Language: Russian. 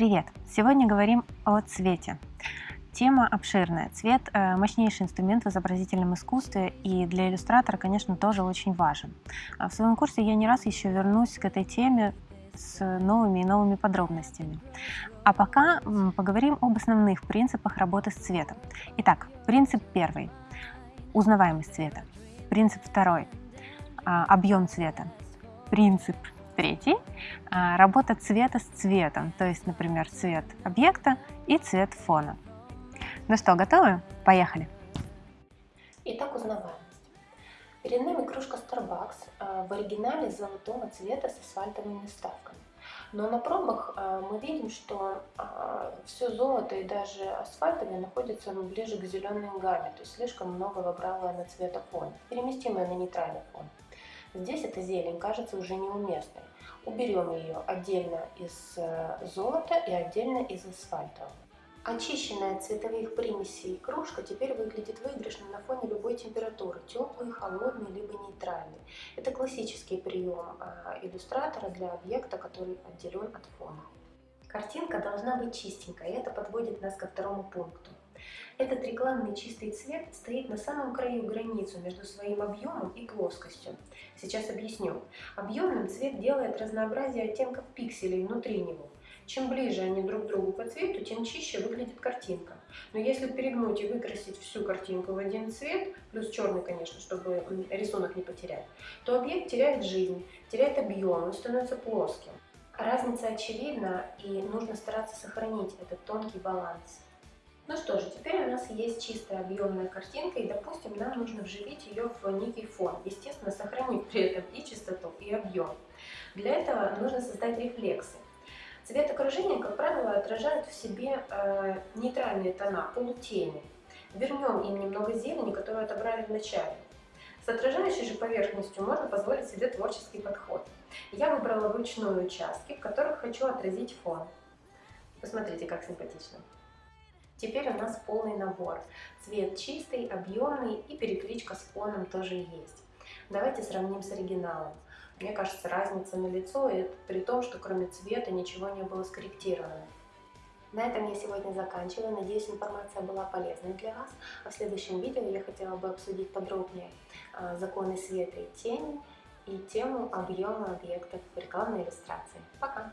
Привет! Сегодня говорим о цвете. Тема обширная. Цвет э, – мощнейший инструмент в изобразительном искусстве и для иллюстратора, конечно, тоже очень важен. А в своем курсе я не раз еще вернусь к этой теме с новыми и новыми подробностями. А пока поговорим об основных принципах работы с цветом. Итак, принцип первый – узнаваемость цвета. Принцип второй – объем цвета. Принцип Третий – работа цвета с цветом, то есть, например, цвет объекта и цвет фона. Ну что, готовы? Поехали! Итак, узнаваемость. Перед нами кружка Starbucks а, в оригинале золотого цвета с асфальтовыми вставками. Но на пробах а, мы видим, что а, все золото и даже асфальтовые находятся ближе к зеленой гамме, то есть слишком много выбрала на цветофоне, переместимая на нейтральный фон. Здесь эта зелень кажется уже неуместной. Уберем ее отдельно из э, золота и отдельно из асфальта. Очищенная от цветовых примесей кружка теперь выглядит выигрышно на фоне любой температуры, теплой, холодной, либо нейтральной. Это классический прием а, иллюстратора для объекта, который отделен от фона. Картинка должна быть чистенькой, и это подводит нас ко второму пункту. Этот рекламный чистый цвет стоит на самом краю границу между своим объемом и плоскостью. Сейчас объясню. Объемным цвет делает разнообразие оттенков пикселей внутри него. Чем ближе они друг к другу по цвету, тем чище выглядит картинка. Но если перегнуть и выкрасить всю картинку в один цвет, плюс черный, конечно, чтобы рисунок не потерять, то объект теряет жизнь, теряет объем, он становится плоским. Разница очевидна, и нужно стараться сохранить этот тонкий баланс. Ну что же, теперь у нас есть чистая объемная картинка, и, допустим, нам нужно вживить ее в некий фон, естественно, сохранив при этом и чистоту, и объем. Для этого нужно создать рефлексы. Цвет окружения, как правило, отражает в себе э, нейтральные тона, полутени. Вернем им немного зелени, которую отобрали в начале. С отражающей же поверхностью можно позволить себе творческий подход. Я выбрала вручную участки, в которых хочу отразить фон. Посмотрите, как симпатично. Теперь у нас полный набор. Цвет чистый, объемный и перекличка с фоном тоже есть. Давайте сравним с оригиналом. Мне кажется, разница на лицо, и это при том, что кроме цвета ничего не было скорректировано. На этом я сегодня заканчиваю. Надеюсь, информация была полезной для вас. А в следующем видео я хотела бы обсудить подробнее а, законы света и тени и тему объема объектов в рекламной иллюстрации. Пока!